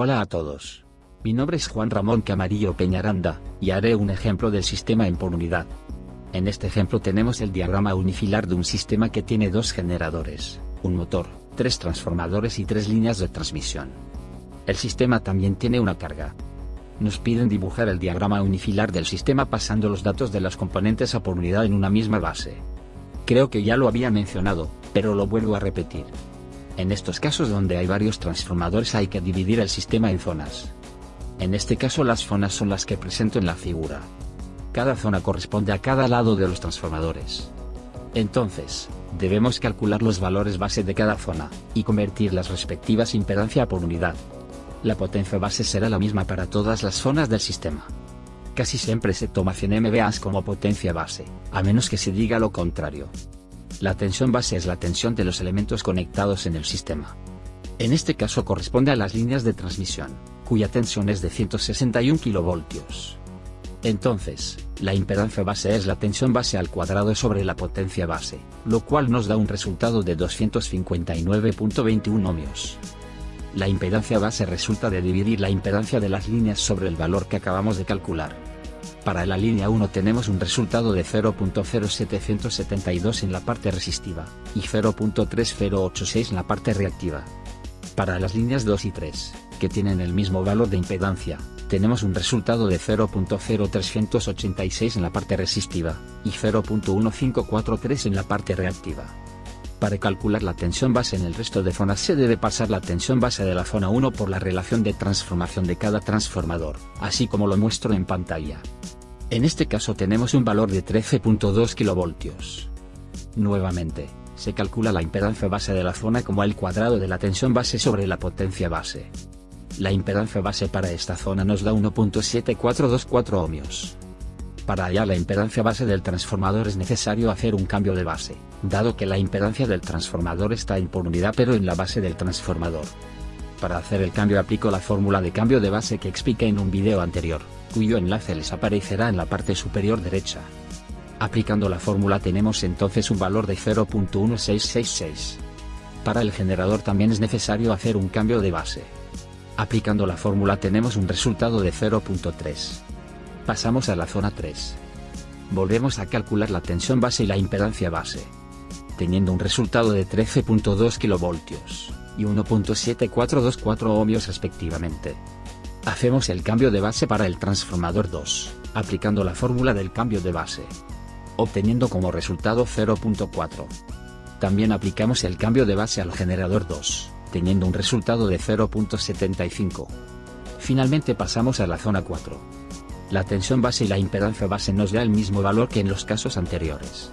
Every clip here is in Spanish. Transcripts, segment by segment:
Hola a todos. Mi nombre es Juan Ramón Camarillo Peñaranda, y haré un ejemplo del sistema en por unidad. En este ejemplo tenemos el diagrama unifilar de un sistema que tiene dos generadores, un motor, tres transformadores y tres líneas de transmisión. El sistema también tiene una carga. Nos piden dibujar el diagrama unifilar del sistema pasando los datos de las componentes a por unidad en una misma base. Creo que ya lo había mencionado, pero lo vuelvo a repetir. En estos casos donde hay varios transformadores hay que dividir el sistema en zonas. En este caso las zonas son las que presento en la figura. Cada zona corresponde a cada lado de los transformadores. Entonces, debemos calcular los valores base de cada zona, y convertir las respectivas impedancia por unidad. La potencia base será la misma para todas las zonas del sistema. Casi siempre se toma 100 MVA como potencia base, a menos que se diga lo contrario. La tensión base es la tensión de los elementos conectados en el sistema. En este caso corresponde a las líneas de transmisión, cuya tensión es de 161 kV. Entonces, la impedancia base es la tensión base al cuadrado sobre la potencia base, lo cual nos da un resultado de 259.21 ohmios. La impedancia base resulta de dividir la impedancia de las líneas sobre el valor que acabamos de calcular. Para la línea 1 tenemos un resultado de 0.0772 en la parte resistiva, y 0.3086 en la parte reactiva. Para las líneas 2 y 3, que tienen el mismo valor de impedancia, tenemos un resultado de 0.0386 en la parte resistiva, y 0.1543 en la parte reactiva. Para calcular la tensión base en el resto de zonas se debe pasar la tensión base de la zona 1 por la relación de transformación de cada transformador, así como lo muestro en pantalla. En este caso tenemos un valor de 13.2 kV. Nuevamente, se calcula la impedancia base de la zona como el cuadrado de la tensión base sobre la potencia base. La impedancia base para esta zona nos da 1.7424 ohmios. Para hallar la impedancia base del transformador es necesario hacer un cambio de base, dado que la impedancia del transformador está en por unidad pero en la base del transformador. Para hacer el cambio aplico la fórmula de cambio de base que expliqué en un video anterior cuyo enlace les aparecerá en la parte superior derecha. Aplicando la fórmula tenemos entonces un valor de 0.1666. Para el generador también es necesario hacer un cambio de base. Aplicando la fórmula tenemos un resultado de 0.3. Pasamos a la zona 3. Volvemos a calcular la tensión base y la impedancia base. Teniendo un resultado de 13.2 kV y 1.7424 ohmios respectivamente. Hacemos el cambio de base para el transformador 2, aplicando la fórmula del cambio de base. Obteniendo como resultado 0.4. También aplicamos el cambio de base al generador 2, teniendo un resultado de 0.75. Finalmente pasamos a la zona 4. La tensión base y la impedancia base nos da el mismo valor que en los casos anteriores.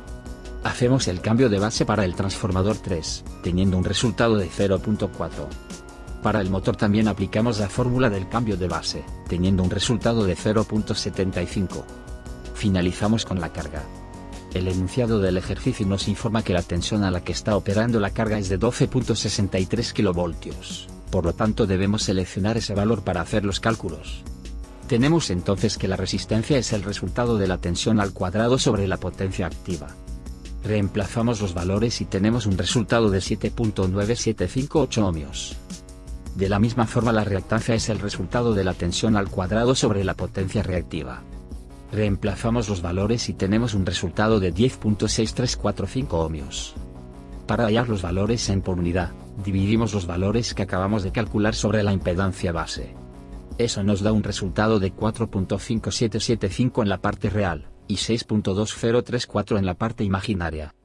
Hacemos el cambio de base para el transformador 3, teniendo un resultado de 0.4. Para el motor también aplicamos la fórmula del cambio de base, teniendo un resultado de 0.75. Finalizamos con la carga. El enunciado del ejercicio nos informa que la tensión a la que está operando la carga es de 12.63 kV, por lo tanto debemos seleccionar ese valor para hacer los cálculos. Tenemos entonces que la resistencia es el resultado de la tensión al cuadrado sobre la potencia activa. Reemplazamos los valores y tenemos un resultado de 7.9758 ohmios. De la misma forma la reactancia es el resultado de la tensión al cuadrado sobre la potencia reactiva. Reemplazamos los valores y tenemos un resultado de 10.6345 ohmios. Para hallar los valores en por unidad, dividimos los valores que acabamos de calcular sobre la impedancia base. Eso nos da un resultado de 4.5775 en la parte real, y 6.2034 en la parte imaginaria.